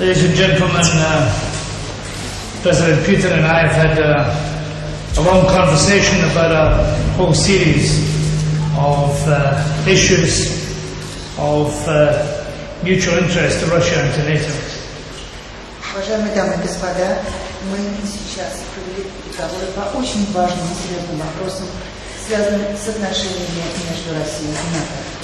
Ladies and gentlemen, uh, President Putin and I have had uh, a long conversation about a whole series of uh, issues of uh, mutual interest to Russia and to NATO. Уважаемые дамы и господа, мы сейчас провели переговоры по очень важным и серьезным вопросам, связанным с отношениями между Россией и НАТО.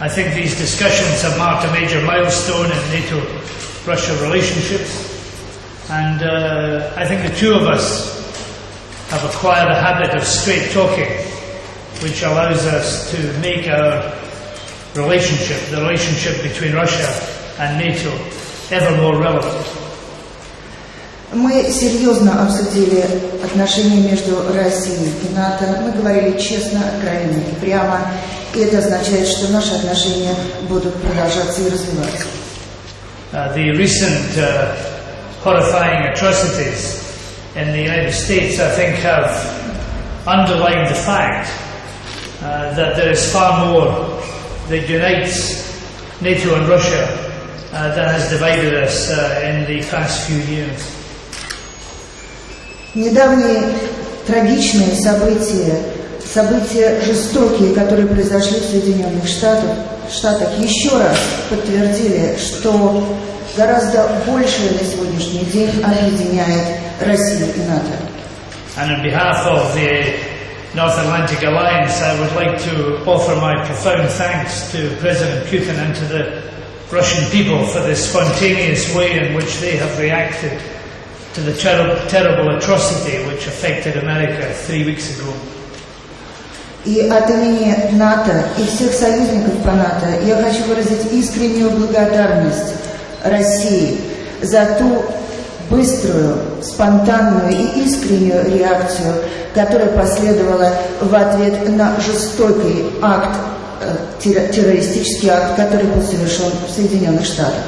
I think these discussions have marked a major milestone in NATO-Russia relationships, and uh, I think the two of us have acquired a habit of straight talking, which allows us to make our relationship, the relationship between Russia and NATO, ever more relevant. Мы серьезно обсудили отношения между Россией и НАТО. Мы говорили честно, откровенно и прямо. И это означает, что наши отношения будут продолжаться и развиваться. Uh, the recent uh, horrifying atrocities in the United States, I think, have underlined the fact uh, that there is far more that unites NATO and Russia uh, than has divided us uh, in the past few years. Недавние трагичные события, события жестокие, которые произошли в Соединенных Штатах, Штатах, еще раз подтвердили, что гораздо большее на сегодняшний день объединяет Россию и НАТО. And on behalf of the North Atlantic Alliance, I would like to offer my profound thanks to President Putin and to the Russian people for the spontaneous way in which they have reacted to the ter- terrible atrocity which affected America three weeks ago. И от имени НАТО и всех союзников по НАТО я хочу выразить искреннюю благодарность России за ту быструю, спонтанную и искреннюю реакцию, которая последовала в ответ на жестокий акт, э, терро- террористический акт, который был совершен в Соединенных Штатах.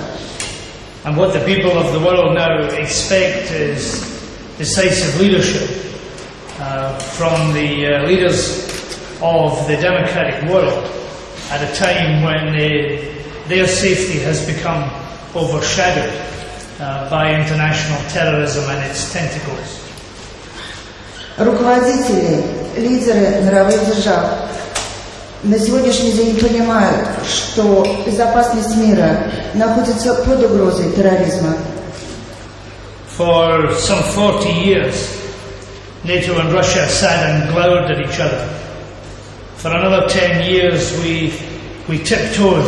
And what the people of the world now expect is decisive leadership uh, from the uh, leaders of the democratic world at a time when uh, their safety has become overshadowed uh, by international terrorism and its tentacles. Руководители, лидеры мировых держав на сегодняшний день понимают, что безопасность мира находится под угрозой терроризма. For some 40 years, NATO and Russia sat and glowered at each other. For another 10 years, we, we tiptoed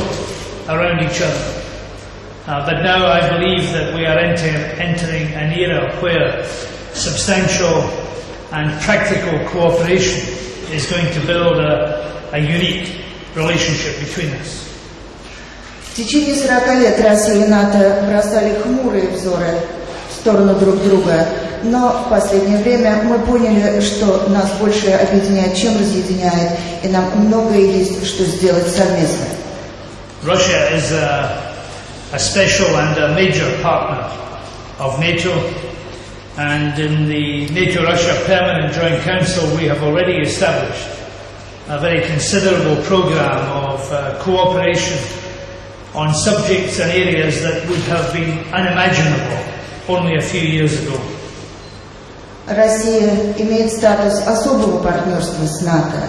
around each other. Uh, but now I believe that we are enter, entering an era where substantial and practical cooperation is going to build a, a unique relationship between us. В течение 40 лет Россия и НАТО бросали хмурые взоры в сторону друг друга, но в последнее время мы поняли, что нас больше объединяет, чем разъединяет, и нам многое есть, что сделать совместно. Russia is a, a special and a major partner of NATO, and in the NATO Russia Permanent Joint Council, we have already established a very considerable program of uh, cooperation on subjects and areas that would have been unimaginable only a few years ago. Россия имеет статус особого партнерства с НАТО.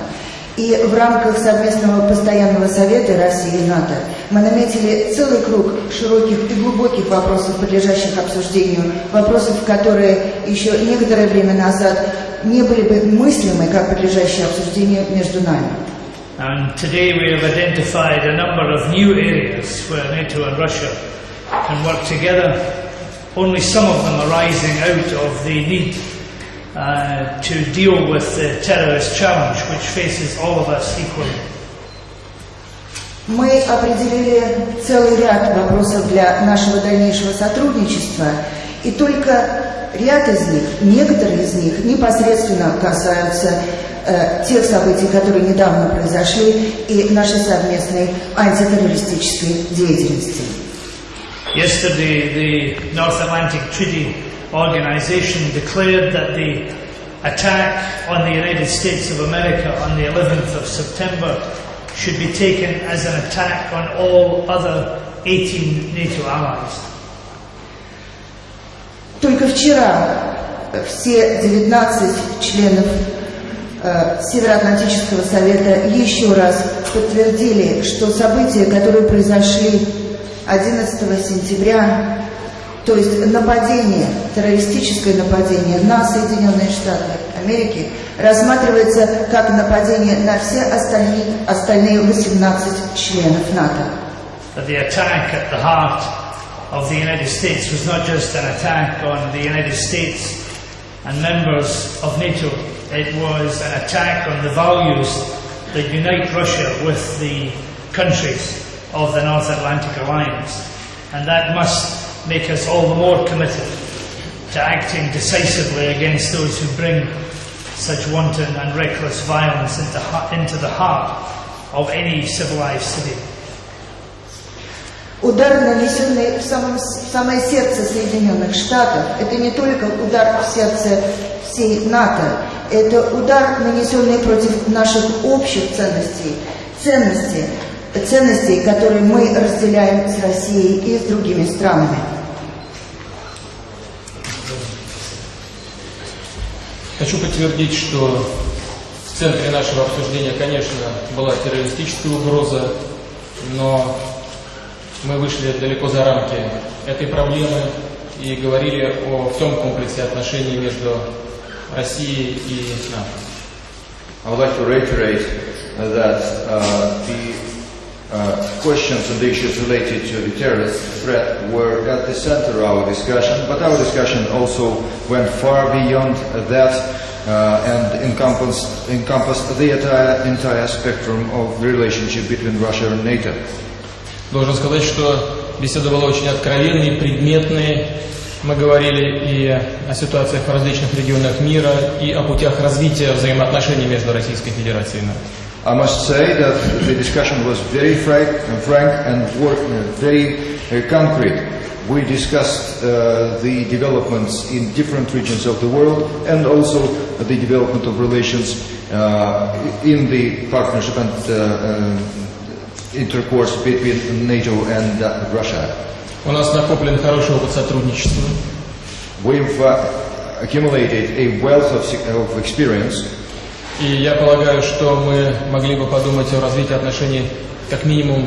И в рамках совместного постоянного совета России и НАТО мы наметили целый круг широких и глубоких вопросов, подлежащих обсуждению, вопросов, которые еще некоторое время назад не были бы мыслимы как подлежащие обсуждению между нами. And today we have identified a number of new areas where NATO and Russia can work together. Only some of them arising out of the need uh, to deal with the terrorist challenge which faces all of us equally. Мы определили целый ряд вопросов для нашего дальнейшего сотрудничества, и только ряд из них, некоторые из них непосредственно касаются э, тех событий, которые недавно произошли, и нашей совместной антитеррористической деятельности. Yesterday, the North Atlantic Treaty Organization declared that the attack on the United States of America on the 11th of September should be taken as an attack on all other 18 NATO allies. Только вчера все 19 членов э, Североатлантического совета еще раз подтвердили, что события, которые произошли 11 сентября, то есть нападение, террористическое нападение на Соединенные Штаты Америки рассматривается как нападение на все остальные, остальные 18 членов НАТО. That the attack at the heart of the United States was not just an attack on the United States and members of NATO, it was an attack on the values that unite Russia with the countries of the North Atlantic Alliance. And that must make us all the more committed to acting decisively against those who bring such wanton and reckless violence into, into the heart of any civilized city. Удар, нанесенный в, самом, в самое сердце Соединенных Штатов, это не только удар в сердце всей НАТО, это удар, нанесенный против наших общих ценностей, ценностей, ценностей, которые мы разделяем с Россией и с другими странами. Хочу подтвердить, что в центре нашего обсуждения, конечно, была террористическая угроза, но мы вышли далеко за рамки этой проблемы и говорили о всем комплексе отношений между Россией и НАТО. Uh, questions and issues related to the terrorist threat were at the center of our discussion, but our discussion also went far beyond that uh, and encompassed, encompassed the entire, entire spectrum of the relationship between Russia and NATO. Должен сказать, что беседа была очень откровенной, предметной. Мы говорили и о ситуациях в различных регионах мира, и о путях развития взаимоотношений между Российской Федерацией и НАТО. I must say that the discussion was very frank, frank and work, very uh, concrete. We discussed uh, the developments in different regions of the world and also the development of relations uh, in the partnership and uh, intercourse between NATO and uh, Russia. У нас накоплен хороший опыт сотрудничества. We've uh, accumulated a wealth of, of experience И я полагаю, что мы могли бы подумать о развитии отношений как минимум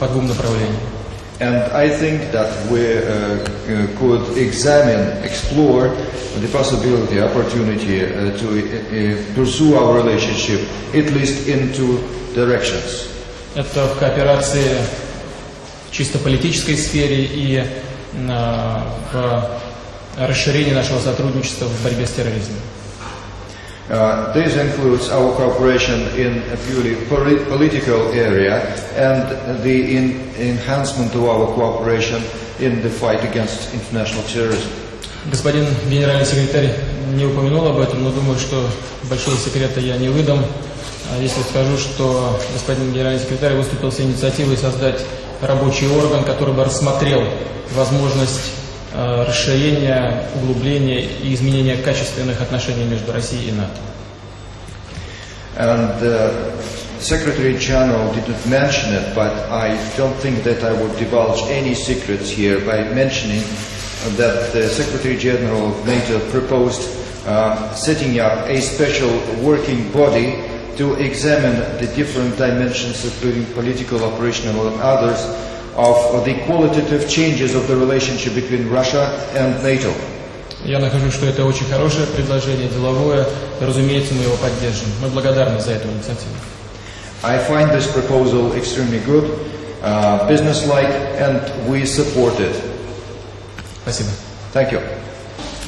по двум направлениям. And I think that we uh, uh, could examine, explore the possibility, opportunity uh, to uh, pursue our relationship at least in two directions. Это в кооперации в чисто политической сфере и э, в расширении нашего сотрудничества в борьбе с терроризмом. Uh, this includes our cooperation in a purely poli- political area and the in- enhancement of our cooperation in the fight against international terrorism. Господин генеральный секретарь не упомянул об этом, но думаю, что большого секрета я не выдам, а если скажу, что господин генеральный секретарь выступил с инициативой создать рабочий орган, который бы рассмотрел возможность расширения, углубления и изменения качественных отношений между Россией и НАТО. And uh, Secretary General didn't mention it, but I don't think that I would divulge any secrets here by mentioning that the Secretary General of NATO proposed uh, setting up a special working body to examine the different dimensions, including political, operational, and others, of the qualitative changes of the relationship between Russia and NATO. Я нахожу, что это очень хорошее предложение, деловое. Разумеется, мы его поддержим. Мы благодарны за эту инициативу. I find this proposal extremely good, uh, businesslike, and we support it. Спасибо. Thank you.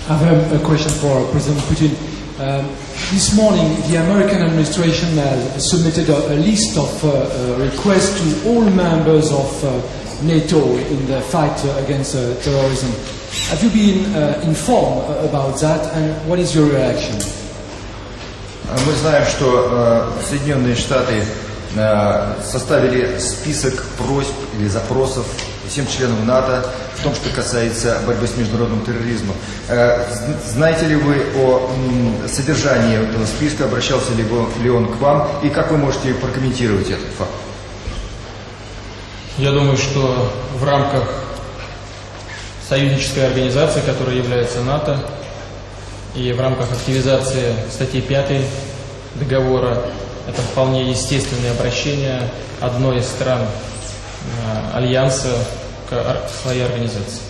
I have a, a question for President Putin. Um, this morning, the American administration has submitted a, a list of uh, uh, requests to all members of uh, NATO in the fight against uh, terrorism. Have you been uh, informed uh, about that, and what is your reaction? Мы знаем, что э, Соединенные Штаты э, составили список просьб или запросов всем членам НАТО в том, что касается борьбы с международным терроризмом. Э, знаете ли вы о содержании этого списка, обращался ли он к вам, и как вы можете прокомментировать этот факт? Я думаю, что в рамках союзнической организации, которая является НАТО. И в рамках активизации статьи 5 договора это вполне естественное обращение одной из стран э, Альянса к своей организации.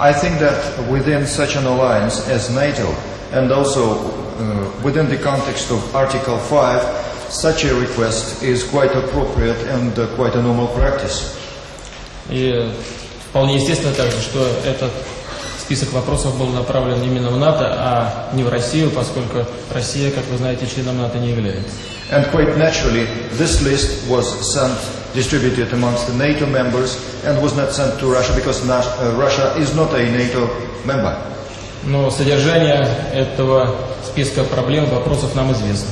I think that within such an alliance as NATO, and also uh, within the context of Article 5, such a request is quite appropriate and uh, quite a normal practice. И вполне естественно также, что этот список вопросов был направлен именно в НАТО, а не в Россию, поскольку Россия, как вы знаете, членом НАТО не является. And quite naturally, this list was sent, distributed amongst the NATO members, and was not sent to Russia because Na- uh, Russia is not a NATO member. Но содержание этого списка проблем, вопросов нам известно.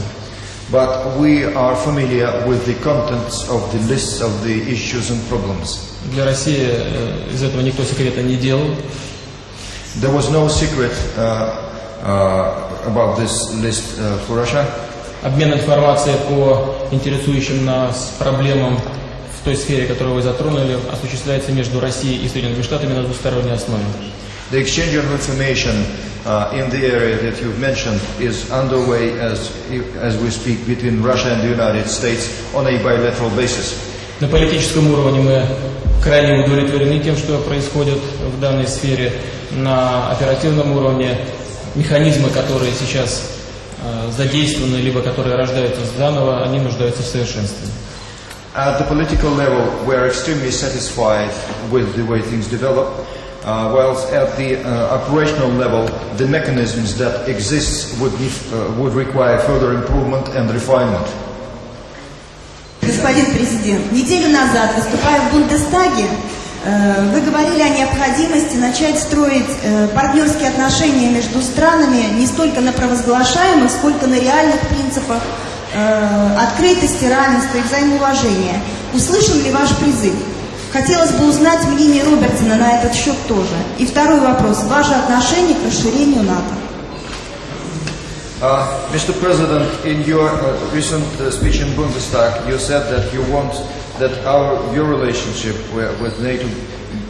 But we are familiar with the contents of the lists of the issues and problems. Для России э, из этого никто секрета не делал. There was no secret uh, uh, about this list uh, for Russia. Обмен информацией по интересующим нас проблемам в той сфере, которую вы затронули, осуществляется между Россией и Соединенными Штатами на двусторонней основе. The exchange of information uh, in the area that you've mentioned is underway as, as we speak between Russia and the United States on a bilateral basis. На политическом уровне мы крайне удовлетворены тем, что происходит в данной сфере. На оперативном уровне механизмы, которые сейчас э, задействованы, либо которые рождаются заново, они нуждаются в совершенстве. At the political level, we are extremely satisfied with the way things develop, uh, whilst at the uh, operational level, the mechanisms that exist would, uh, would require further improvement and refinement. Господин президент, неделю назад, выступая в Бундестаге, э, вы говорили о необходимости начать строить э, партнерские отношения между странами не столько на провозглашаемых, сколько на реальных принципах э, открытости, равенства и взаимоуважения. Услышан ли ваш призыв? Хотелось бы узнать мнение Робертсона на этот счет тоже. И второй вопрос. Ваше отношение к расширению НАТО? Uh, Mr. President, in your uh, recent uh, speech in Bundestag, you said that you want that our your relationship with, NATO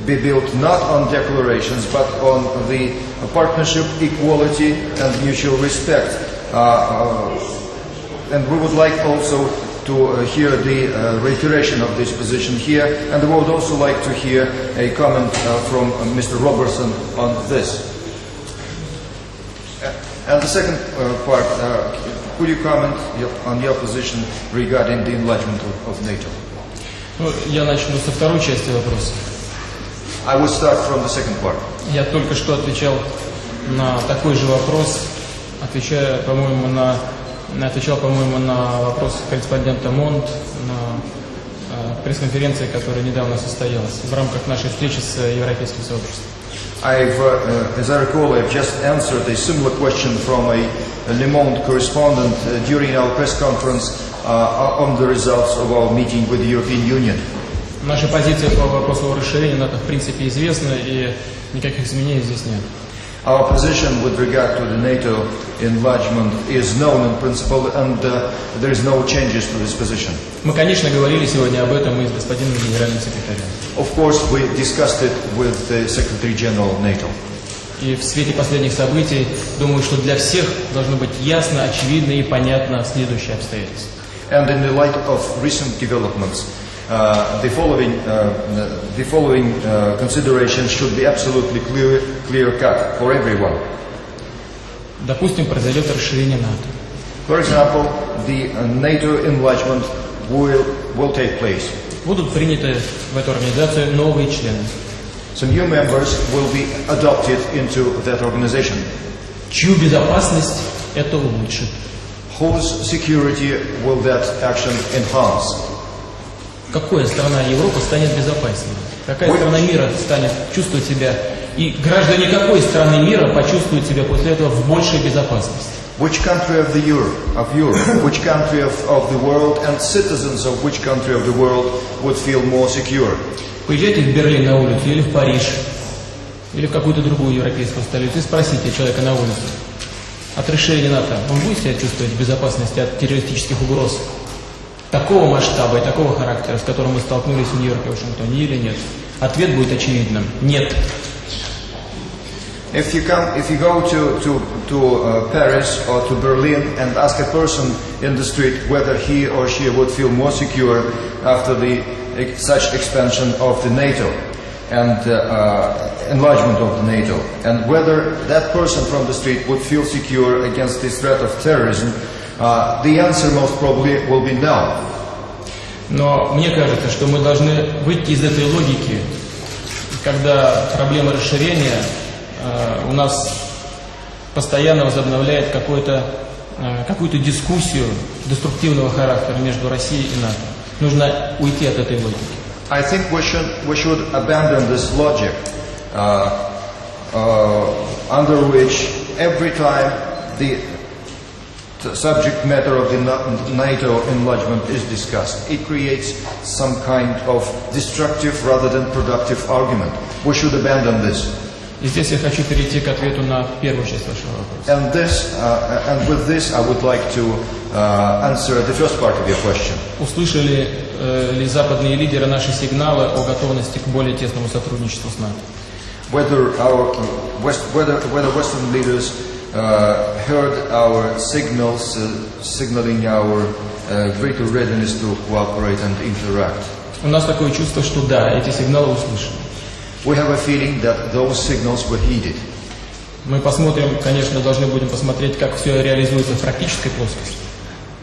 be built not on declarations but on the uh, partnership, equality, and mutual respect. Uh, uh, and we would like also to uh, hear the uh, reiteration of this position here, and we would also like to hear a comment uh, from uh, Mr. Robertson on this. And the second uh, part, uh, could you comment your, on your position regarding the enlargement of, of NATO? Ну, я начну со второй части вопроса. I will start from the second part. Я только что отвечал на такой же вопрос, отвечая, по-моему, на, на- отвечал, по-моему, на вопрос корреспондента МОНД на э, пресс-конференции, которая недавно состоялась в рамках нашей встречи с э, Европейским сообществом. I've, uh, uh, as I recall, I've just answered a similar question from a, a Le Monde correspondent uh, during our press conference uh, on the results of our meeting with the European Union. Наша позиция по вопросу о расширении НАТО в принципе известна, и никаких изменений здесь нет. Our position with regard to the NATO enlargement is known in principle, and uh, there is no changes to this position. Мы, конечно, говорили сегодня об этом и с господином генеральным секретарем. Of course, we discussed it with the Secretary General of NATO. И в свете последних событий, думаю, что для всех должно быть ясно, очевидно и понятно следующее обстоятельство. And in the light of recent developments, uh, the following, uh, the following uh, considerations should be absolutely clear, clear cut for everyone. Допустим, произойдет расширение НАТО. For example, the uh, NATO enlargement will, will take place. Будут приняты в эту организацию новые члены. Some new members will be adopted into that organization, Чью безопасность это улучшит? whose security will that action enhance. Какая страна Европы станет безопаснее? Какая Ой. страна мира станет чувствовать себя? И граждане какой страны мира почувствуют себя после этого в большей безопасности? Which country of the Europe, of Europe, which country of, of the world, and citizens of which country of the world would feel more secure? Поезжайте в Берлин на улицу или в Париж, или в какую-то другую европейскую столицу и спросите человека на улице. От расширения НАТО он будет себя чувствовать в безопасности от террористических угроз такого масштаба и такого характера, с которым мы столкнулись в Нью-Йорке и Вашингтоне, или нет? Ответ будет очевидным – нет. If you come, if you go to to to uh, Paris or to Berlin and ask a person in the street whether he or she would feel more secure after the such expansion of the NATO and uh, uh, enlargement of the NATO, and whether that person from the street would feel secure against the threat of terrorism, uh, the answer most probably will be no. Но мне кажется, что мы должны выйти из этой логики, когда проблема расширения э, у нас постоянно возобновляет э, какую-то дискуссию деструктивного характера между Россией и НАТО. Нужно уйти от этой логики. I think we should, we should abandon this logic uh, uh, under which every time the subject matter of the Na- NATO enlargement is discussed, it creates some kind of destructive rather than productive argument. We should abandon this. И здесь я хочу перейти к ответу на первую часть вашего вопроса. And this, uh, and with this, I would like to uh, answer the first part of your question. Услышали э, ли западные лидеры наши сигналы о готовности к более тесному сотрудничеству с НАТО? Whether our uh, West, whether whether Western leaders uh, heard our signals, uh, signaling our uh, greater readiness to cooperate and interact. У нас такое чувство, что да, эти сигналы услышаны. We have a feeling that those signals were heeded. Мы посмотрим, конечно, должны будем посмотреть, как все реализуется в практической плоскости.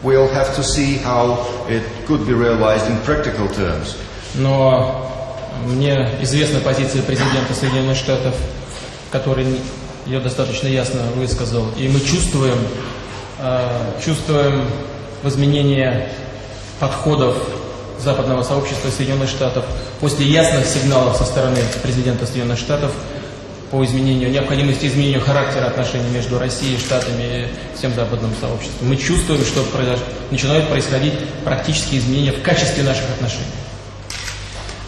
We'll have to see how it could be realized in practical terms. Но мне известна позиция президента Соединенных Штатов, который ее достаточно ясно высказал. И мы чувствуем, э, чувствуем в изменении подходов западного сообщества Соединенных Штатов после ясных сигналов со стороны президента Соединенных Штатов по изменению, необходимости изменения характера отношений между Россией, Штатами и всем западным сообществом. Мы чувствуем, что произош- начинают происходить практические изменения в качестве наших отношений.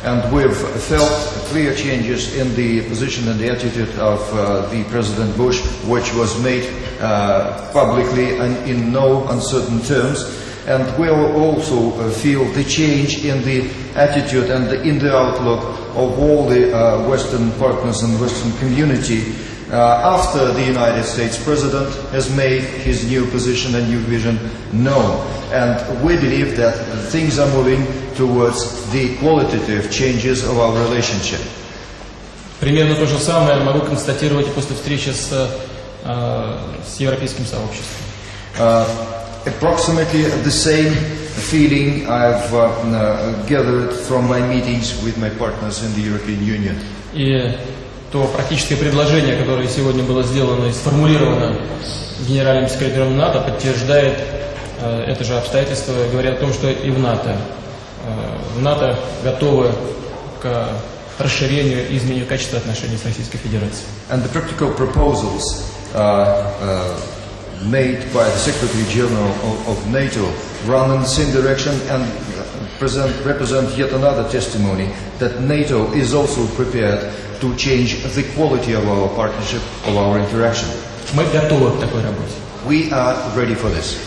And we've felt clear changes in the position and the attitude of uh, the President Bush, which was made uh, publicly and in no uncertain terms. And we'll also uh, feel the change in the attitude and in the outlook of all the uh, Western partners and Western community after the United States President has made his new position and new vision known. And we believe that things are moving towards the qualitative changes of our relationship. Примерно то же самое могу констатировать и после встречи с, э, с европейским сообществом. Uh, approximately the same feeling I've uh, uh, gathered from my meetings with my partners in the European Union. И то практическое предложение, которое сегодня было сделано и сформулировано генеральным секретарем НАТО, подтверждает э, это же обстоятельство, говоря о том, что и в НАТО, э, в НАТО готовы к расширению и изменению качества отношений с Российской Федерацией. And the practical proposals uh, uh, made by the Secretary General of, of NATO run in the same direction and present, represent yet another testimony that NATO is also prepared to change the quality of our partnership, of our interaction. Мы готовы к такой работе. We are ready for this.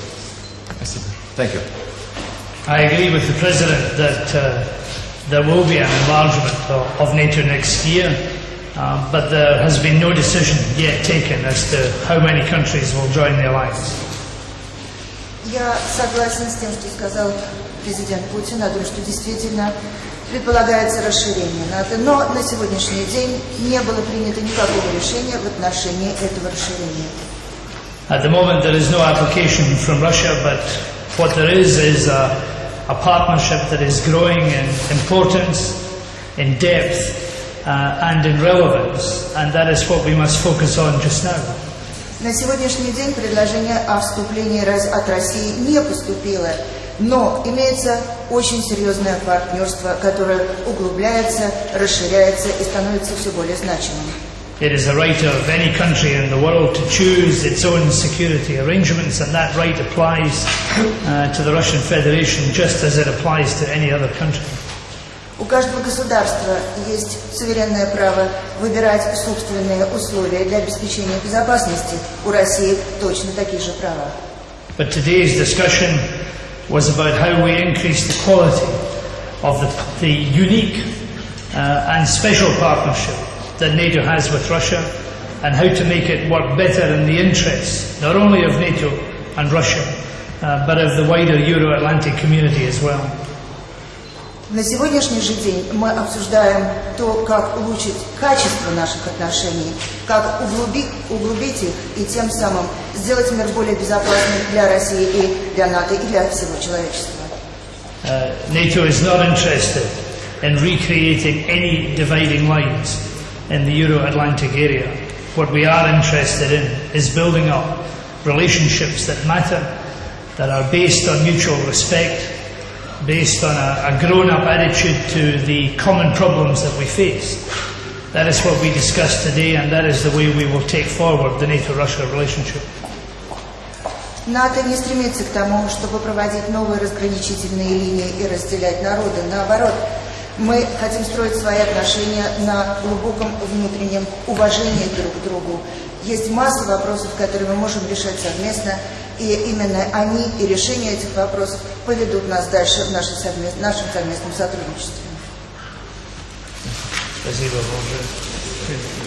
Спасибо. Thank you. I agree with the President that uh, there will be an enlargement of, of NATO next year, uh, but there has been no decision yet taken as to how many countries will join the alliance. Я согласен с тем, что сказал президент Путин о том, что действительно предполагается расширение НАТО, но на сегодняшний день не было принято никакого решения в отношении этого расширения. At the moment, there is no application from Russia, but what there is is a, a partnership that is growing in importance, in depth, uh, and in relevance, and that is what we must focus on just now. На сегодняшний день предложение о вступлении от России не поступило, но имеется очень серьезное партнерство, которое углубляется, расширяется и становится все более значимым. It is a right of any country in the world to choose its own security arrangements, and that right applies uh, to the Russian Federation just as it applies to any other country. У каждого государства есть суверенное право выбирать собственные условия для обеспечения безопасности. У России точно такие же права. But today's discussion was about how we increase the quality of the, the unique uh, and special partnership that NATO has with Russia and how to make it work better in the interests not only of NATO and Russia, uh, but of the wider Euro-Atlantic community as well. На сегодняшний же день мы обсуждаем то, как улучшить качество наших отношений, как углубить, углубить их и тем самым сделать мир более безопасным для России и для НАТО, и для всего человечества. Uh, NATO is not interested in recreating any dividing lines in the Euro-Atlantic area. What we are interested in is building up relationships that matter, that are based on mutual respect, based on a, a grown-up attitude to the common problems that we face. That is what we discussed today and that is the way we will take forward the NATO-Russia relationship. НАТО не стремится к тому, чтобы проводить новые разграничительные линии и разделять народы. Наоборот, мы хотим строить свои отношения на глубоком внутреннем уважении друг к другу. Есть масса вопросов, которые мы можем решать совместно, и именно они и решение этих вопросов поведут нас дальше в нашем совместном, нашем совместном сотрудничестве. Спасибо, Боже.